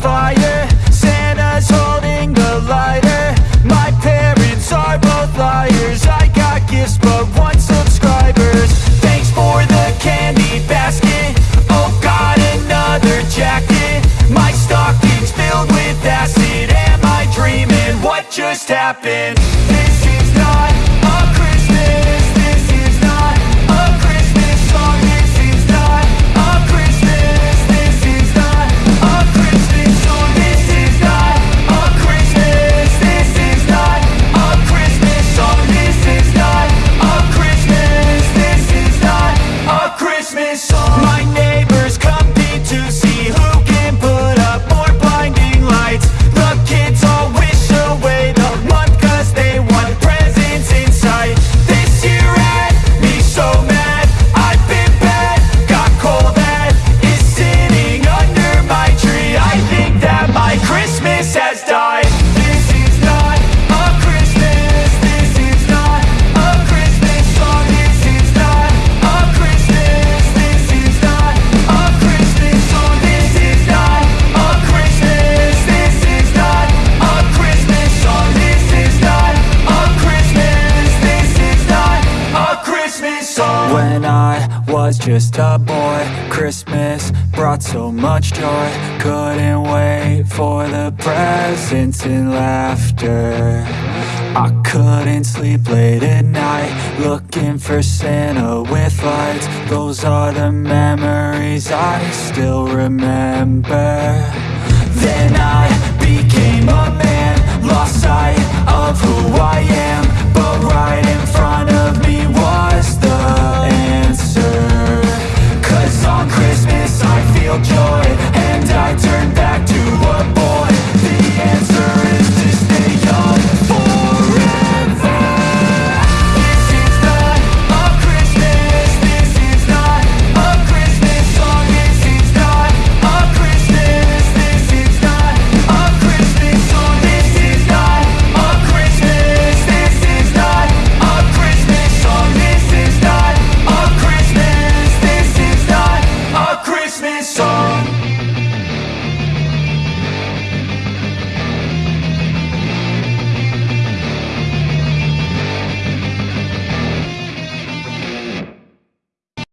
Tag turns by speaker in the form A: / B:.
A: fire Santa's holding the lighter. My parents are both liars. I got gifts but one subscribers Thanks for the candy basket. Oh god, another jacket. My stocking's filled with acid. Am I dreaming? What just happened? Was just a boy. Christmas brought so much joy. Couldn't wait for the presents and laughter. I couldn't sleep late at night Looking for Santa with lights. Those are the memories I still remember. Then I became a man Lost sight of who I am